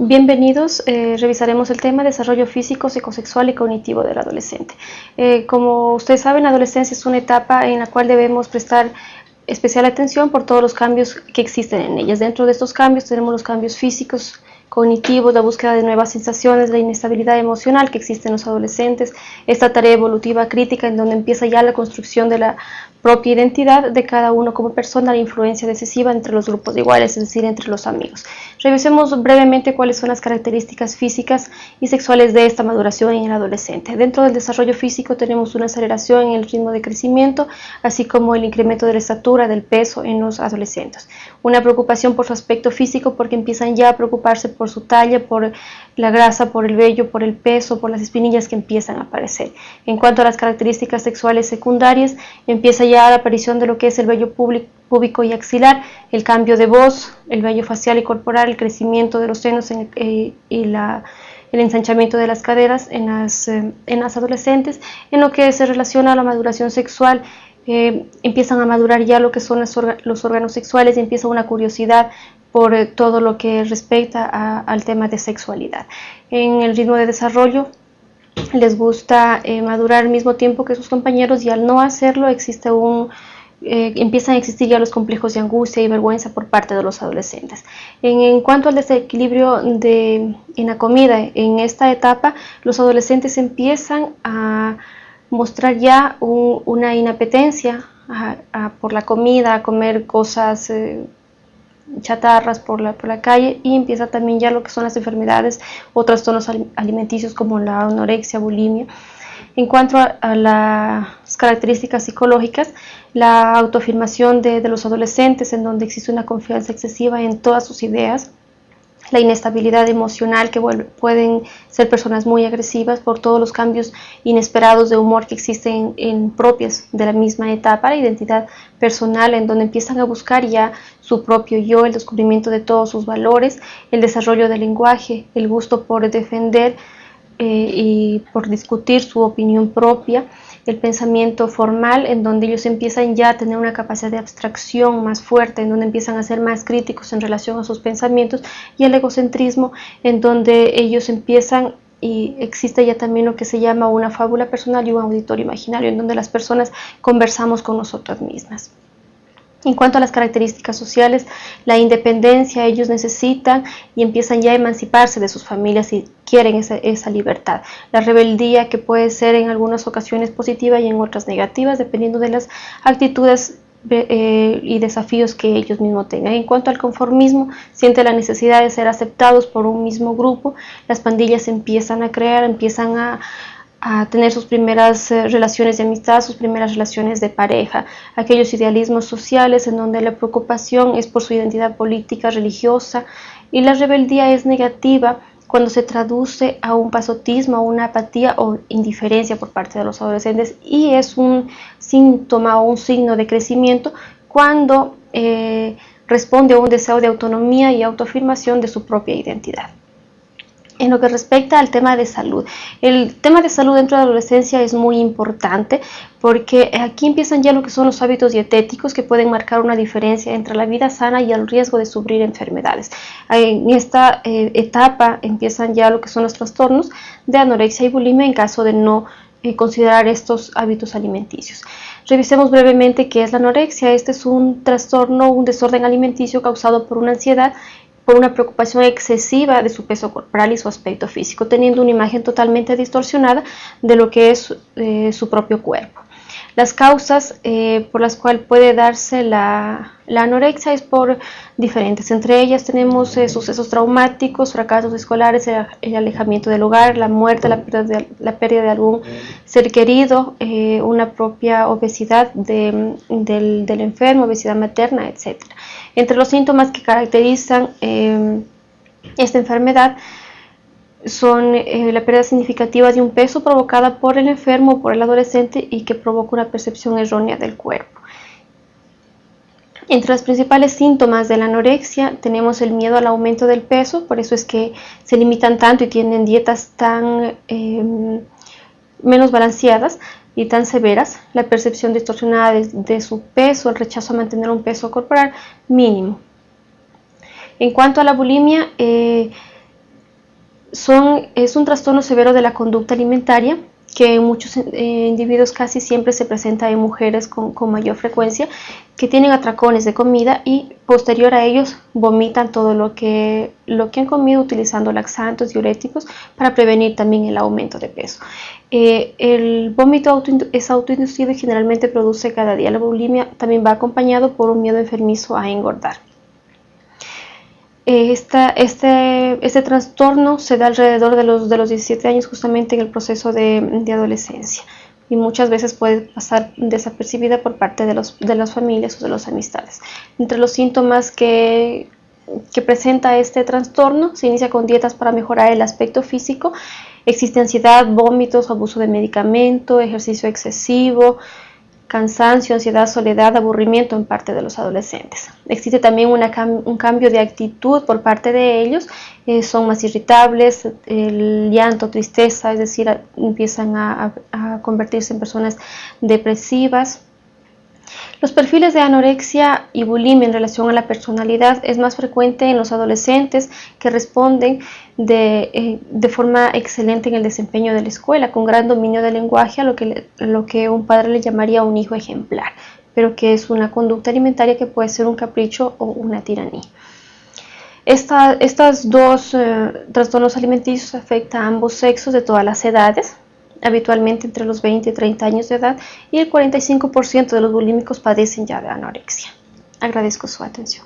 Bienvenidos, eh, revisaremos el tema desarrollo físico, psicosexual y cognitivo del adolescente. Eh, como ustedes saben, la adolescencia es una etapa en la cual debemos prestar especial atención por todos los cambios que existen en ellas. Dentro de estos cambios tenemos los cambios físicos, cognitivos, la búsqueda de nuevas sensaciones, la inestabilidad emocional que existe en los adolescentes, esta tarea evolutiva crítica en donde empieza ya la construcción de la propia identidad de cada uno como persona, la influencia decisiva entre los grupos iguales, es decir, entre los amigos. Revisemos brevemente cuáles son las características físicas y sexuales de esta maduración en el adolescente. Dentro del desarrollo físico tenemos una aceleración en el ritmo de crecimiento, así como el incremento de la estatura, del peso en los adolescentes. Una preocupación por su aspecto físico porque empiezan ya a preocuparse por su talla, por la grasa, por el vello, por el peso, por las espinillas que empiezan a aparecer. En cuanto a las características sexuales secundarias, empieza ya la aparición de lo que es el vello púbico y axilar, el cambio de voz, el vello facial y corporal, el crecimiento de los senos eh, y el ensanchamiento de las caderas en las, eh, en las adolescentes, en lo que se relaciona a la maduración sexual, eh, empiezan a madurar ya lo que son los órganos sexuales y empieza una curiosidad por todo lo que respecta al tema de sexualidad. En el ritmo de desarrollo les gusta madurar al mismo tiempo que sus compañeros y al no hacerlo existe un eh, empiezan a existir ya los complejos de angustia y vergüenza por parte de los adolescentes. En, cuanto al desequilibrio de, en la comida, en esta etapa los adolescentes empiezan a mostrar ya una inapetencia por la comida, a comer cosas eh, chatarras por la, por la calle y empieza también ya lo que son las enfermedades o trastornos alimenticios como la anorexia, bulimia. En cuanto a, las características psicológicas, la autoafirmación de, los adolescentes, en donde existe una confianza excesiva en todas sus ideas, la inestabilidad emocional, que pueden ser personas muy agresivas por todos los cambios inesperados de humor que existen en, propias de la misma etapa, la identidad personal, en donde empiezan a buscar ya su propio yo, el descubrimiento de todos sus valores, el desarrollo del lenguaje, el gusto por defender eh, y por discutir su opinión propia, el pensamiento formal en donde ellos empiezan ya a tener una capacidad de abstracción más fuerte, en donde empiezan a ser más críticos en relación a sus pensamientos y el egocentrismo en donde ellos empiezan y existe ya también lo que se llama una fábula personal y un auditorio imaginario en donde las personas conversamos con nosotras mismas. En cuanto a las características sociales, la independencia ellos necesitan y empiezan ya a emanciparse de sus familias y quieren esa, libertad. La rebeldía que puede ser en algunas ocasiones positiva y en otras negativas, dependiendo de las actitudes eh, y desafíos que ellos mismos tengan. En cuanto al conformismo, siente la necesidad de ser aceptados por un mismo grupo, las pandillas empiezan a crear, empiezan a, a tener sus primeras eh, relaciones de amistad, sus primeras relaciones de pareja, aquellos idealismos sociales en donde la preocupación es por su identidad política, religiosa y la rebeldía es negativa cuando se traduce a un pasotismo, a una apatía o indiferencia por parte de los adolescentes y es un síntoma o un signo de crecimiento cuando eh, responde a un deseo de autonomía y autoafirmación de su propia identidad en lo que respecta al tema de salud. El tema de salud dentro de la adolescencia es muy importante porque aquí empiezan ya lo que son los hábitos dietéticos que pueden marcar una diferencia entre la vida sana y el riesgo de sufrir enfermedades. En esta eh, etapa empiezan ya lo que son los trastornos de anorexia y bulimia en caso de no eh, considerar estos hábitos alimenticios. Revisemos brevemente qué es la anorexia. Este es un trastorno, un desorden alimenticio causado por una ansiedad por una preocupación excesiva de su peso corporal y su aspecto físico, teniendo una imagen totalmente distorsionada de lo que es eh, su propio cuerpo. Las causas eh, por las cuales puede darse la, anorexia es por diferentes. Entre ellas tenemos eh, sucesos traumáticos, fracasos escolares, el, alejamiento del hogar, la muerte, la pérdida de, algún ser querido, una propia obesidad del, del enfermo, obesidad materna, etc. Entre los síntomas que caracterizan esta enfermedad son eh, la pérdida significativa de un peso provocada por el enfermo o por el adolescente y que provoca una percepción errónea del cuerpo. Entre los principales síntomas de la anorexia tenemos el miedo al aumento del peso, por eso es que se limitan tanto y tienen dietas tan em, menos balanceadas, y tan severas, la percepción distorsionada de, su peso, el rechazo a mantener un peso corporal mínimo. En cuanto a la bulimia, eh, son, es un trastorno severo de la conducta alimentaria que en muchos eh, individuos casi siempre se presenta en mujeres con, mayor frecuencia, que tienen atracones de comida y posterior a ellos vomitan todo lo que, lo que han comido utilizando laxantes, diuréticos para prevenir también el aumento de peso. Eh, el vómito es autoinducido y generalmente produce cada día. La bulimia también va acompañado por un miedo enfermizo a engordar. Eh, este, este, trastorno se da alrededor de los, de los 17 años justamente en el proceso de, adolescencia y muchas veces puede pasar desapercibida por parte de, los, de las familias o de las amistades. Entre los síntomas que, que presenta este trastorno se inicia con dietas para mejorar el aspecto físico, existe ansiedad, vómitos, abuso de medicamento, ejercicio excesivo, cansancio, ansiedad, soledad, aburrimiento en parte de los adolescentes. Existe también un cambio de actitud por parte de ellos, eh, son más irritables, el llanto, tristeza, es decir, empiezan a convertirse en personas depresivas, los perfiles de anorexia y bulimia en relación a la personalidad es más frecuente en los adolescentes que responden de, eh, forma excelente en el desempeño de la escuela, con gran dominio del lenguaje, a lo que, lo que un padre le llamaría un hijo ejemplar, pero que es una conducta alimentaria que puede ser un capricho o una tiranía. Estos dos eh, trastornos alimenticios afectan a ambos sexos de todas las edades, habitualmente entre los 20 y 30 años de edad, y el 45% de los bulímicos padecen ya de anorexia. Agradezco su atención.